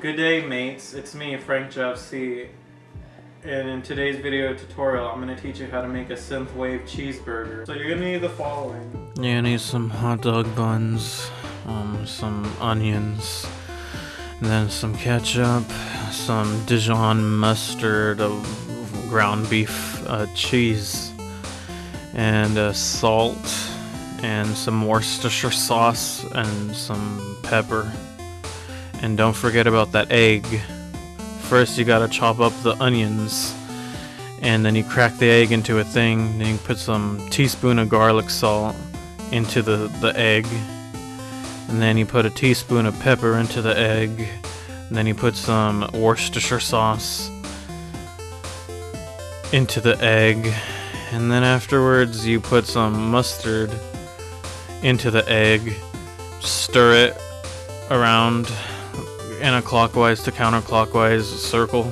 Good day mates, it's me Frank JFC and in today's video tutorial I'm going to teach you how to make a synthwave cheeseburger. So you're going to need the following. You need some hot dog buns, um, some onions, and then some ketchup, some Dijon mustard, uh, ground beef uh, cheese, and uh, salt, and some Worcestershire sauce, and some pepper. And don't forget about that egg. First you gotta chop up the onions and then you crack the egg into a thing, then you put some teaspoon of garlic salt into the, the egg. And then you put a teaspoon of pepper into the egg. And then you put some Worcestershire sauce into the egg. And then afterwards you put some mustard into the egg. Stir it around in a clockwise to counterclockwise circle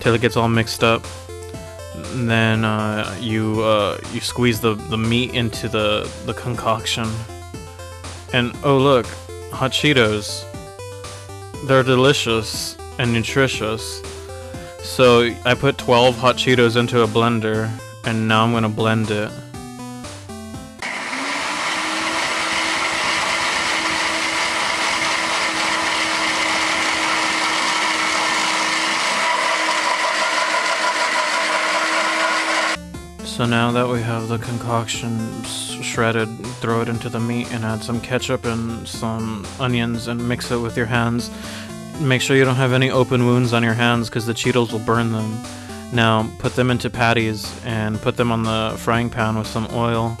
till it gets all mixed up. And then uh, you uh, you squeeze the, the meat into the, the concoction. And oh look, hot Cheetos. They're delicious and nutritious. So I put 12 hot Cheetos into a blender and now I'm gonna blend it. So now that we have the concoction shredded, throw it into the meat and add some ketchup and some onions and mix it with your hands. Make sure you don't have any open wounds on your hands because the Cheetos will burn them. Now put them into patties and put them on the frying pan with some oil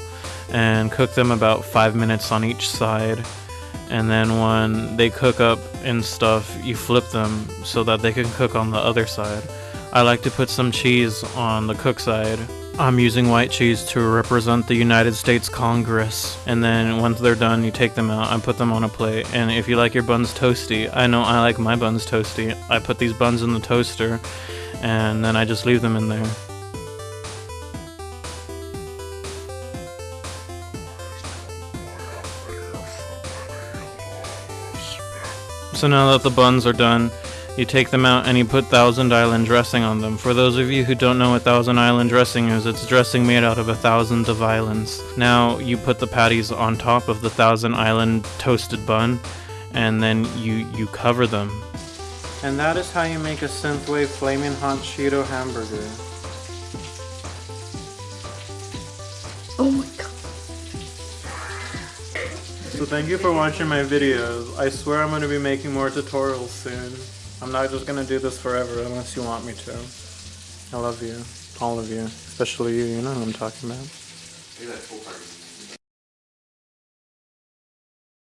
and cook them about 5 minutes on each side. And then when they cook up and stuff, you flip them so that they can cook on the other side. I like to put some cheese on the cook side I'm using white cheese to represent the United States Congress. And then once they're done, you take them out and put them on a plate. And if you like your buns toasty, I know I like my buns toasty. I put these buns in the toaster and then I just leave them in there. So now that the buns are done, you take them out and you put Thousand Island dressing on them. For those of you who don't know what Thousand Island dressing is, it's dressing made out of a thousand of islands. Now you put the patties on top of the Thousand Island toasted bun and then you, you cover them. And that is how you make a Synthwave Flaming Hot Cheeto hamburger. Oh my god. So thank you for watching my videos. I swear I'm going to be making more tutorials soon. I'm not just gonna do this forever unless you want me to. I love you. All of you. Especially you, you know who I'm talking about.